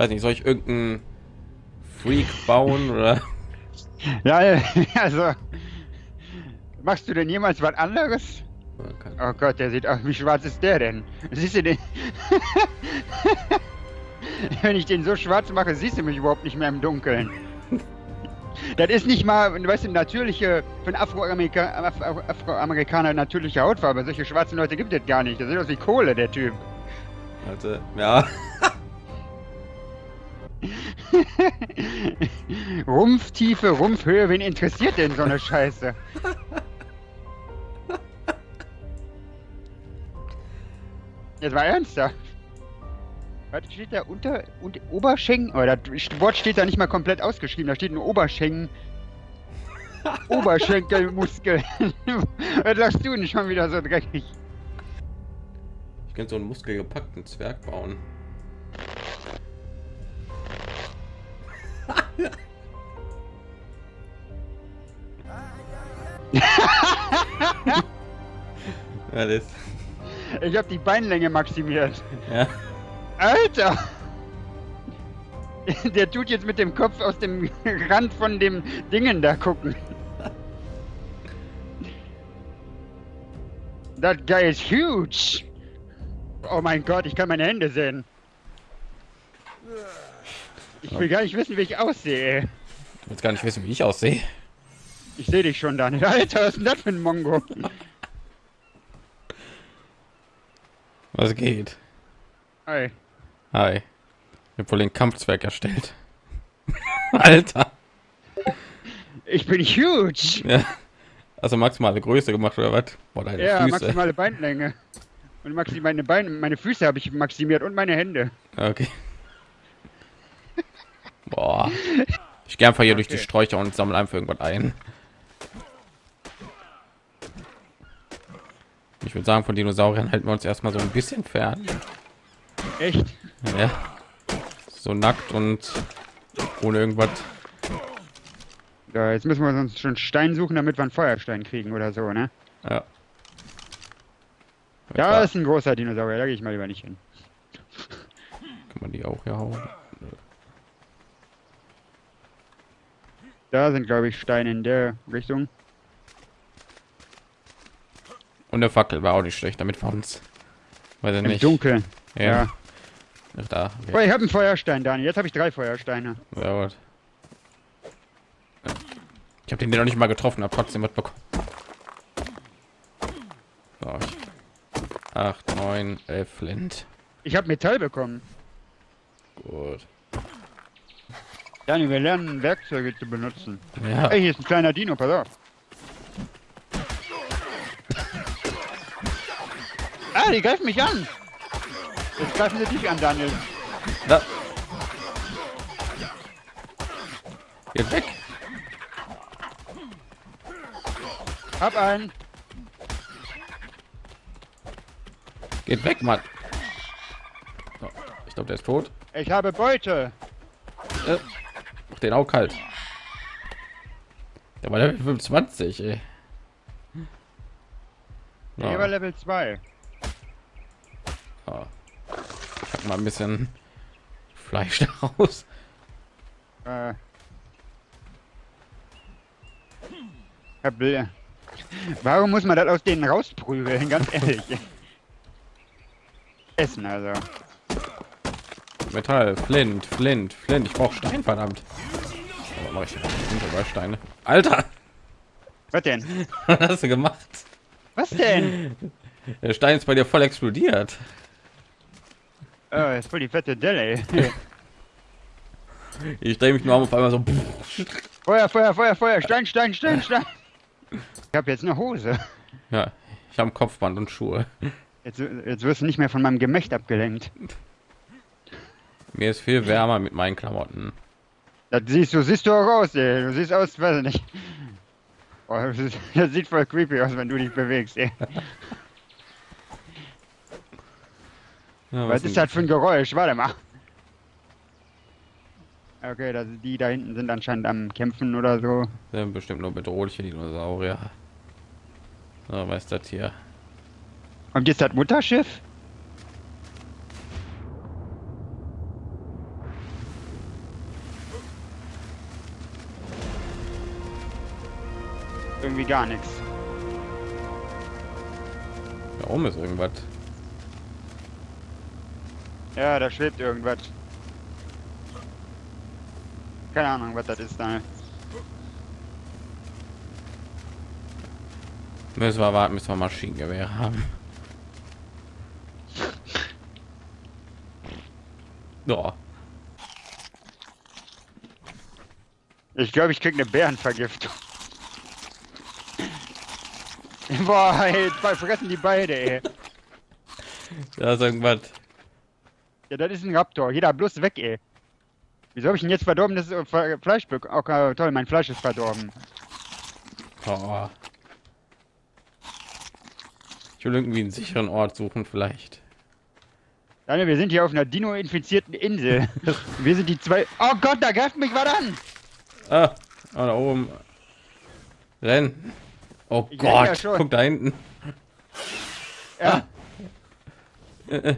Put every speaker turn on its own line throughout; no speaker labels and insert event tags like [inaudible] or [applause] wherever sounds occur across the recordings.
weiß nicht, soll ich irgendeinen Freak bauen oder? [laughs]
Ja, [laughs] also. Machst du denn jemals was anderes? Oh Gott, der sieht aus. Wie schwarz ist der denn? Siehst du den? [laughs] Wenn ich den so schwarz mache, siehst du mich überhaupt nicht mehr im Dunkeln. Das ist nicht mal, weißt du, natürliche, für einen Afroamerika Afro Afroamerikaner natürliche Hautfarbe. Solche schwarzen Leute gibt es gar nicht. Das sieht aus wie Kohle, der Typ.
Warte, ja. [laughs]
Rumpftiefe, Rumpfhöhe, wen interessiert denn so eine Scheiße? Jetzt war ernsthaft. Was steht da unter und Oberschenken? Oh, das Wort steht da nicht mal komplett ausgeschrieben. Da steht ein Oberschenken. [laughs] Oberschenkelmuskel. [laughs] Was lachst du denn schon wieder so dreckig?
Ich könnte so einen muskelgepackten Zwerg bauen. [laughs] das.
Ich habe die Beinlänge maximiert.
Ja.
Alter! Der tut jetzt mit dem Kopf aus dem Rand von dem Dingen da gucken. That guy is huge! Oh mein Gott, ich kann meine Hände sehen. Ich will gar nicht wissen, wie ich aussehe.
Du willst gar nicht wissen, wie ich aussehe.
Ich sehe dich schon, Daniel. Alter, was ist denn das für ein Mongo?
Was geht?
Hi.
Hi. Ich habe wohl den Kampfzwerg erstellt. [laughs] Alter.
Ich bin huge.
Ja. Also maximale Größe gemacht oder was? Boah, deine
ja,
Füße.
maximale Beinlänge. Und maxi meine Beine, meine Füße habe ich maximiert und meine Hände.
Okay. Boah. Ich gehe einfach hier
Okay. [laughs]
durch die Sträucher und sammle einfach irgendwas ein. Ich würde sagen, von Dinosauriern halten wir uns erstmal so ein bisschen fern.
Echt?
Ja. So nackt und ohne irgendwas.
Ja, jetzt müssen wir uns schon Stein suchen, damit wir einen Feuerstein kriegen oder so, ne?
Ja.
Da
Ja,
ist ein großer Dinosaurier, da gehe ich mal lieber nicht hin.
kann man die auch hier hauen.
Da sind, glaube ich, Steine in der Richtung.
Und eine Fackel war auch nicht schlecht, damit wir uns. Weiß ich
Im
nicht.
Dunkeln.
Ja.
Ja.
Ach, Da.
Oh,
Okay.
ich habe einen Feuerstein, Daniel. Jetzt habe ich drei Feuersteine.
Ja, gut. Ich habe den noch nicht mal getroffen, habe trotzdem was bekommen. So, ich- acht, neun, elf Flint.
Ich habe Metall bekommen.
Gut.
Daniel, wir lernen Werkzeuge zu benutzen.
Ja.
Ey, hier ist ein kleiner Dino, pass auf. Die greifen mich an. Jetzt greifen sie dich an, Daniel.
Da. Geht weg.
Hab einen.
Geht weg, Mann. So, ich glaube, der ist tot.
Ich habe Beute.
Äh, mach den auch kalt. Der war Level 25, ey.
Der war Level 2.
Ja. Ich hab mal ein bisschen Fleisch [laughs] daraus.
Äh. Herr Bl Warum muss man das aus denen rausprügeln? Ganz ehrlich. Essen also.
Metall, Flint, Flint, Flint. Ich brauche Stein, verdammt. Aber mach ich sind sogar Steine. Alter,
Was denn? [laughs]
was hast du gemacht?
Was denn?
Der Stein ist bei dir voll explodiert.
Oh, ist voll die fette Delle. ey. [laughs]
Ich drehe mich nur um auf einmal so.
Feuer, Feuer, Feuer, Feuer. Stein, Stein, Stein, Stein. Ich habe jetzt eine Hose.
Ja, ich habe Kopfband und Schuhe.
Jetzt, jetzt wirst du nicht mehr von meinem Gemächt abgelenkt.
Mir ist viel wärmer mit meinen Klamotten.
Das siehst du, siehst du auch aus, ey. Du siehst aus, weiß ich nicht. Oh, das, das sieht voll creepy aus, wenn du dich bewegst, ey.
Ja,
was, was ist das für ein Geräusch? Warte mal. Okay, also die da hinten sind anscheinend am Kämpfen oder so.
Sind bestimmt nur bedrohliche Dinosaurier. Na, was ist das hier?
Und jetzt das Mutterschiff? Irgendwie gar nichts.
Warum ist irgendwas?
Ja, da schwebt irgendwas. Keine Ahnung, was das ist da.
Müssen wir warten, bis wir Maschinengewehr haben. Ja.
Ich glaube, ich krieg eine Bärenvergiftung. Boah, ey, fressen die beide, ey.
Da ist irgendwas.
Ja, das ist ein Raptor. Jeder bloß weg, ey. Wieso habe ich denn jetzt verdorbenes äh, Fe- Fleisch bekommen? Oh, äh, toll, mein Fleisch ist verdorben.
Oh. Ich will irgendwie einen sicheren Ort suchen, vielleicht.
Daniel, wir sind hier auf einer Dino-infizierten Insel. [laughs] wir sind die zwei... Oh Gott, da greift mich was an!
Ah, ah, da oben. Renn. Oh
Ich ja
Gott,
schon.
guck da hinten.
Ja.
Äh, äh.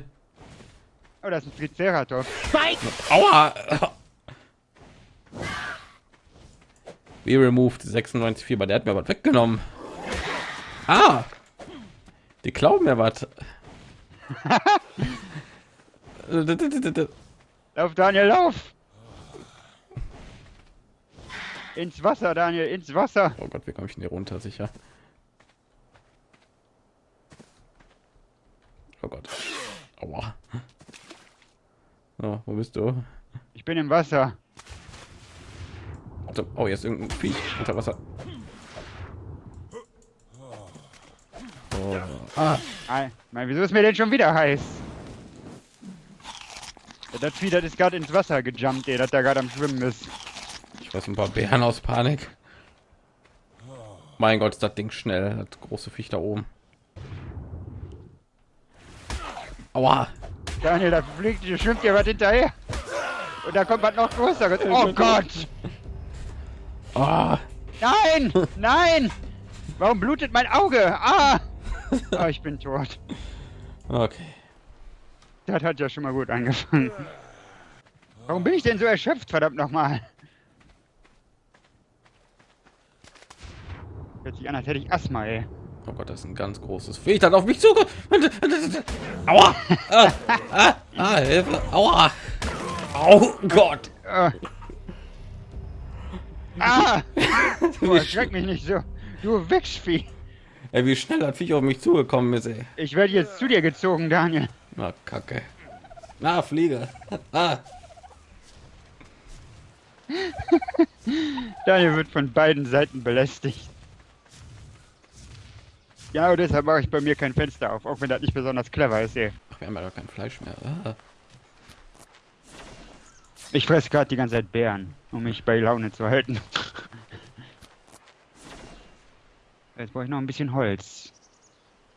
Oh, das ist ein Triceratops.
Aua! We removed 96 Fieber. Der hat mir was weggenommen. Ah! Die klauen mir was. [laughs]
Lauf, Daniel, lauf! Ins Wasser, Daniel, ins Wasser.
Oh Gott, wie komme ich denn hier runter? Sicher. Oh Gott. Aua. So, wo bist du?
Ich bin im Wasser.
Warte, Oh, jetzt irgendein Viech unter Wasser. Oh. Ah,
Ei, Mann, wieso ist mir denn schon wieder heiß? Ja, das Vieh, das ist gerade ins Wasser gejumpt, ey, das da gerade am Schwimmen ist.
ich weiß ein paar Bären aus Panik. Mein Gott, ist das Ding schnell. Das große Viech da oben. Aua.
Daniel, da fliegt, da schwimmt dir was hinterher. Und da kommt was noch größeres. [laughs] Oh Gott!
Ah.
Nein! [laughs] Nein! Warum blutet mein Auge? Ah! Oh, [laughs] ich bin tot.
Okay.
Das hat ja schon mal gut angefangen. Warum bin ich denn so erschöpft, verdammt nochmal? Hört sich an, als hätte ich Asthma, ey.
Oh Gott, das ist ein ganz großes Viech, das auf mich zukommt. [laughs] Aua! Ah, ah, ah, Hilfe! Aua! Oh Gott!
Ah! Boah, erschreck mich nicht so. Du Wichsvieh.
Ey, wie schnell das Viech auf mich zugekommen ist, ey.
Ich werde jetzt zu dir gezogen, Daniel.
Na, Kacke. Na, Fliege. Ah.
Daniel wird von beiden Seiten belästigt. Genau deshalb mache ich bei mir kein Fenster auf, auch wenn das nicht besonders clever ist, ey.
Ach, wir haben ja gar kein Fleisch mehr. Ah.
Ich fresse gerade die ganze Zeit Beeren, um mich bei Laune zu halten. [laughs] Jetzt brauche ich noch ein bisschen Holz.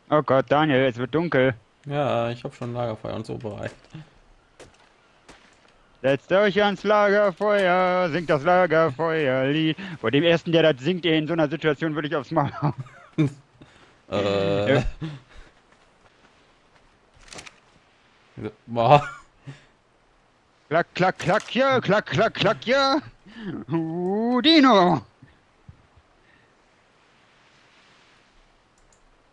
Oh Gott, Daniel, es wird dunkel.
Ja, ich habe schon Lagerfeuer und so bereit.
Setzt euch ans Lagerfeuer, singt das Lagerfeuerlied. Vor dem ersten, der das singt, in so einer Situation würde ich aufs Maul hauen. [laughs]
Äh.
Ja. Klack, klack, klack, ja, klack, klack, klack, ja. Uh, Dino.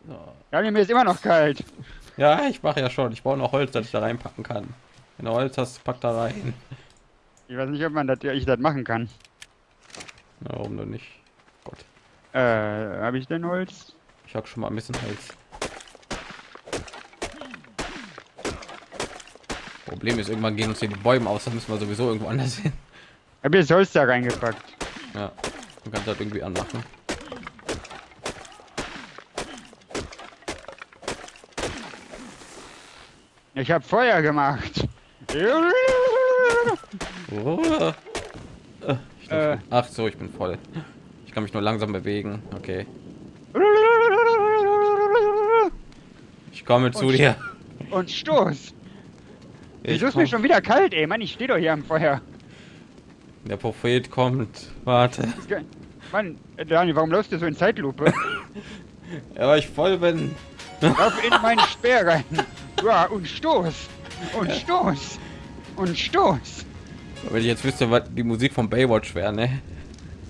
So.
Daniel, mir ist immer noch kalt.
Ja, ich mache ja schon. Ich brauche noch Holz, das ich da reinpacken kann. Wenn du Holz hast, pack da rein.
Ich weiß nicht, ob man das, ich das machen kann.
Na, warum denn nicht? Gott.
Äh, habe ich denn Holz?
Ich habe schon mal ein bisschen Holz. Problem ist, irgendwann gehen uns hier die Bäume aus, dann müssen wir sowieso irgendwo anders hin.
Hab jetzt Holz da reingepackt.
Ja, du kannst das irgendwie anmachen.
Ich habe Feuer gemacht.
Oh. Ach so, ich bin voll. Ich kann mich nur langsam bewegen. Okay, ich komme zu
Und-
dir.
Und Stoß.
Ich
Wieso ist mir schon wieder kalt, ey? Mann, ich stehe doch hier am Feuer.
Der Prophet kommt. Warte.
Mann, äh, Daniel, warum läufst du so in Zeitlupe? [laughs]
Ja, weil ich voll bin.
Lauf in meinen [laughs] Speer rein. Ja, und Stoß. Und Stoß. Und Stoß.
Wenn ich jetzt wüsste, was die Musik von Baywatch wäre, ne?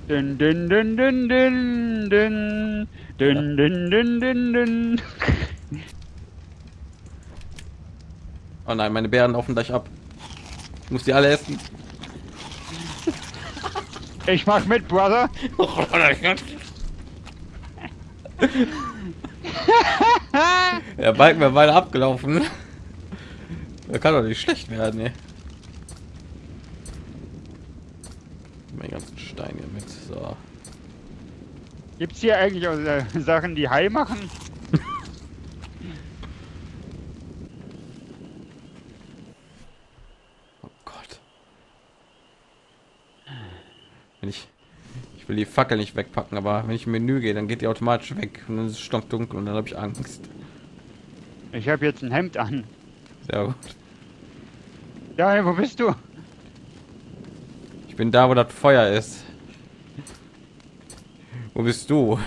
Dün, dün, dün, dün, dün, dün. Dün, dün, dün, dün,
Oh nein, meine Bären laufen gleich ab. Ich muss die alle essen.
Ich mach mit, Brother. [laughs]
Der Balken wäre weiter abgelaufen. Der kann doch nicht schlecht werden, ey. Mein ganzen Stein hier mit. So.
Gibt's hier eigentlich auch äh, Sachen, die High machen?
Oh Gott. Wenn ich ich will die Fackel nicht wegpacken, aber wenn ich im Menü gehe, dann geht die automatisch weg und dann ist es stockdunkel und dann habe ich Angst.
Ich habe jetzt ein Hemd an.
Sehr gut.
Ja, wo bist du?
Ich bin da, wo das Feuer ist. Wo bist du?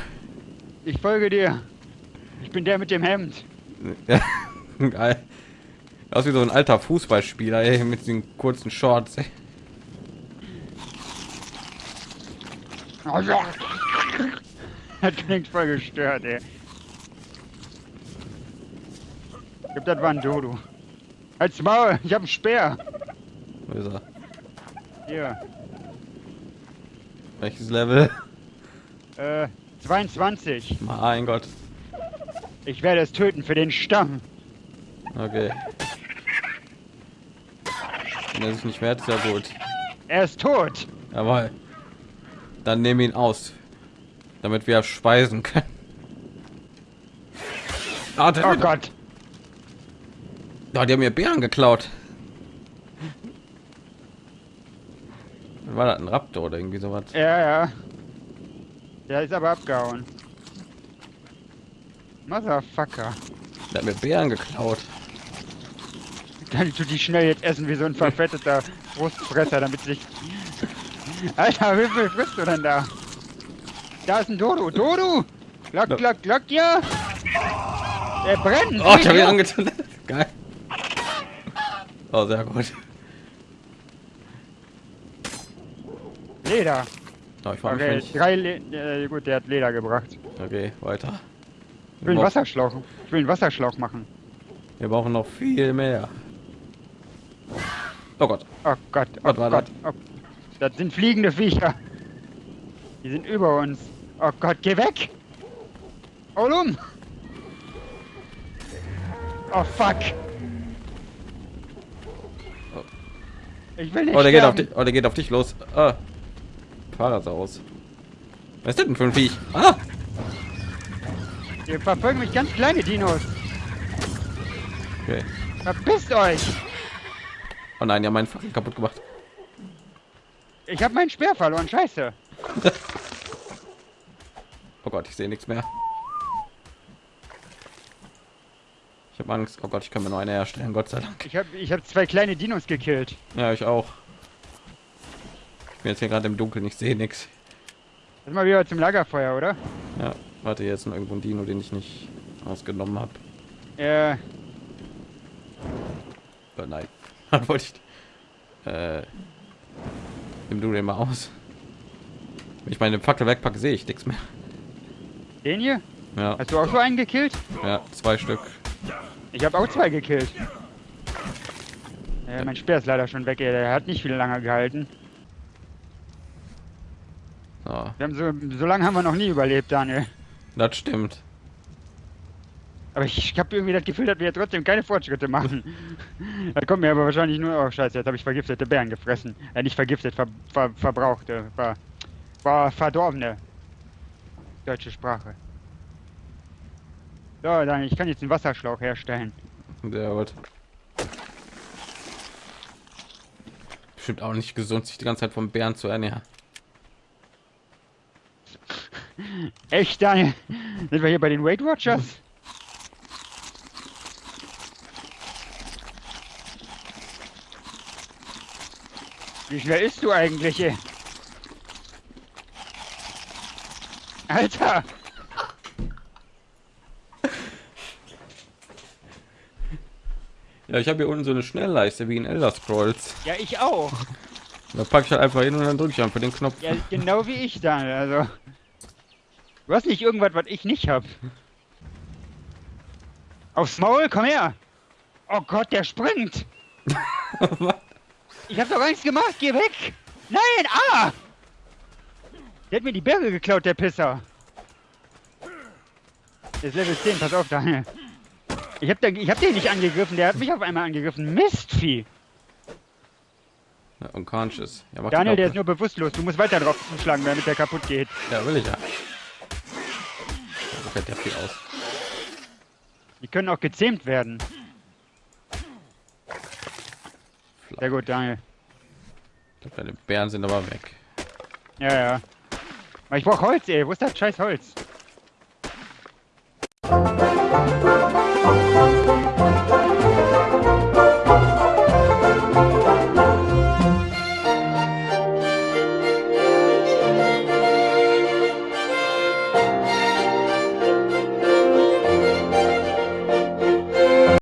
Ich folge dir. Ich bin der mit dem Hemd.
Ja, [laughs] geil. Aus wie so ein alter Fußballspieler ey, mit den kurzen Shorts. Ey. [laughs]
Das klingt voll gestört, ey. Ich glaub, das war ein Dodo. Als Maul, ich hab einen Speer.
Wo ist er?
Hier,
Welches Level?
äh, 22.
Mein Gott.
Ich werde es töten für den Stamm.
Okay. Wenn er sich nicht wehrt, ist ja gut.
Er ist tot.
Jawohl. Dann nehmen ihn aus, damit wir speisen können. Ah,
Oh Gott.
Ah, die haben mir Bären geklaut. War das ein Raptor oder irgendwie sowas?
Ja, ja. Der ist aber abgehauen. Motherfucker.
Der hat mir Bären geklaut.
Kann ich die schnell jetzt essen wie so ein verfetteter Brustfresser, damit sich. Alter, wie viel frisst du denn da? Da ist ein Dodo. Dodo! Glock, glock, glock, ja! Der brennt!
Oh, ich habe ihn angezündet. Geil. Oh, sehr gut.
Leder.
Oh, ich mich,
Okay,
wenn ich...
drei Le äh, gut, der hat Leder gebracht.
Okay, weiter.
Ich will einen Wasserschlauch. Ich will einen Wasserschlauch machen.
Wir brauchen noch viel mehr. Oh Gott.
Oh Gott, oh
war
Gott. Oh. Das sind fliegende Viecher. Die sind über uns. Oh Gott, geh weg! Olum! Oh fuck! Ich will nicht
Oh, der geht auf dich. Oh, der geht auf dich los. Ah. Aus. Was ist denn für ein Viech? Ah!
Hier verfolgen mich ganz kleine Dinos.
Okay.
Verpisst euch!
Oh nein, ja, meinen Fackel kaputt gemacht.
Ich habe meinen Speer verloren, scheiße.
Oh Gott, ich sehe nichts mehr. Ich habe Angst. Oh Gott, ich kann mir nur eine herstellen. Gott sei Dank.
Ich habe ich hab zwei kleine Dinos gekillt.
Ja, ich auch. Ich bin jetzt hier gerade im Dunkeln. Ich sehe nichts.
Das ist mal wieder zum Lagerfeuer, oder?
Ja, warte, ist noch irgendwo ein Dino, den ich nicht ausgenommen habe.
Äh,
Oh nein. [laughs] Wollte ich? Äh. Nimm du den mal aus. Wenn ich meine Fackel wegpacke, sehe ich nichts mehr.
den hier?
Ja,
Hast du auch so einen gekillt?
ja, zwei Stück.
Ich habe auch zwei gekillt. Ja, mein Speer ist leider schon weg, ey. der hat nicht viel lange gehalten.
So,
Wir haben so, so lange haben wir noch nie überlebt, Daniel.
das stimmt.
Aber ich, habe irgendwie das Gefühl, dass wir trotzdem keine Fortschritte machen. [laughs] da kommt mir aber wahrscheinlich nur, oh scheiße, jetzt habe ich vergiftete Bären gefressen. Äh, nicht vergiftet, ver, ver, verbrauchte, ver, ver, verdorbene. Deutsche Sprache. So, dann, ich kann jetzt einen Wasserschlauch herstellen.
Sehr gut. Bestimmt auch nicht gesund, sich die ganze Zeit vom Bären zu ernähren.
Echt, Daniel? Sind wir hier bei den Weight Watchers? Wie schnell isst du eigentlich? ey? Alter!
Ja, ich habe hier unten so eine Schnellleiste wie in Elder Scrolls.
Ja, ich auch.
Da packe ich halt einfach hin und dann drücke ich einfach den Knopf.
Ja, genau wie ich da. Also. Du hast nicht irgendwas, was ich nicht hab. Aufs Maul, komm her! Oh Gott, der springt! [laughs] [laughs] ich hab doch gar nichts gemacht, geh weg! Nein, ah! Der hat mir die Berge geklaut, der Pisser. Der ist Level 10, pass auf, Daniel. Ich hab, da, ich hab den nicht angegriffen, der hat mich auf einmal angegriffen. Mistvieh!
Ja, unconscious. Ja,
Daniel, der ist nur bewusstlos. Du musst weiter drauf zuschlagen, damit der kaputt geht.
Ja, will ich ja. So fällt der viel aus.
Die können auch gezähmt werden. Sehr gut, Daniel.
Glaub, Deine Bären sind aber weg.
Ja, ja. Aber ich brauch Holz, ey. Wo ist das scheiß Holz?